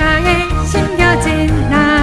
가사에 심겨진 나.